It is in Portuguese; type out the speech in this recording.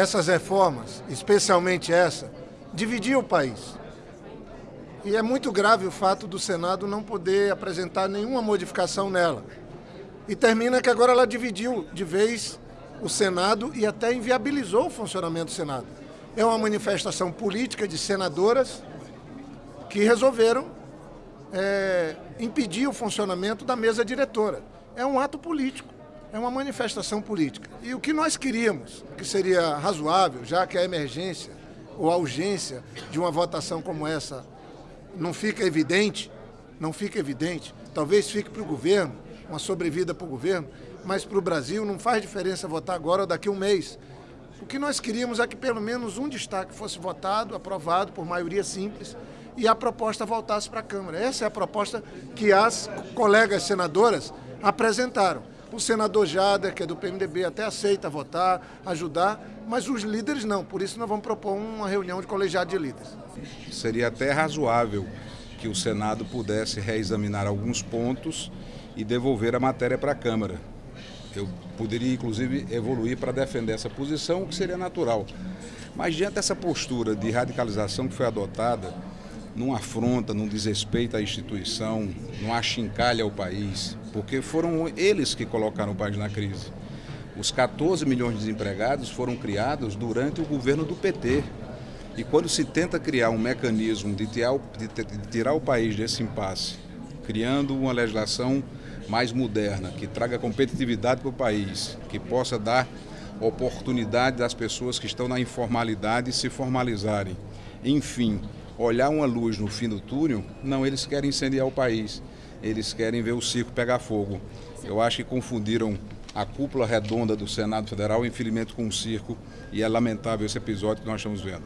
essas reformas, especialmente essa, dividia o país. E é muito grave o fato do Senado não poder apresentar nenhuma modificação nela. E termina que agora ela dividiu de vez o Senado e até inviabilizou o funcionamento do Senado. É uma manifestação política de senadoras que resolveram é, impedir o funcionamento da mesa diretora. É um ato político, é uma manifestação política. E o que nós queríamos, que seria razoável, já que a emergência ou a urgência de uma votação como essa não fica evidente, não fica evidente, talvez fique para o governo, uma sobrevida para o governo, mas para o Brasil não faz diferença votar agora ou daqui a um mês. O que nós queríamos é que pelo menos um destaque fosse votado, aprovado por maioria simples e a proposta voltasse para a Câmara. Essa é a proposta que as colegas senadoras apresentaram. O senador Jader, que é do PMDB, até aceita votar, ajudar, mas os líderes não. Por isso nós vamos propor uma reunião de colegiado de líderes. Seria até razoável que o Senado pudesse reexaminar alguns pontos e devolver a matéria para a Câmara. Eu poderia, inclusive, evoluir para defender essa posição, o que seria natural. Mas diante dessa postura de radicalização que foi adotada, não afronta, não desrespeita a instituição, não achincalha o país, porque foram eles que colocaram o país na crise. Os 14 milhões de desempregados foram criados durante o governo do PT. E quando se tenta criar um mecanismo de tirar, de tirar o país desse impasse, criando uma legislação mais moderna, que traga competitividade para o país, que possa dar oportunidade das pessoas que estão na informalidade se formalizarem. Enfim, olhar uma luz no fim do túnel, não, eles querem incendiar o país, eles querem ver o circo pegar fogo. Eu acho que confundiram a cúpula redonda do Senado Federal, infelizmente, com o circo, e é lamentável esse episódio que nós estamos vendo.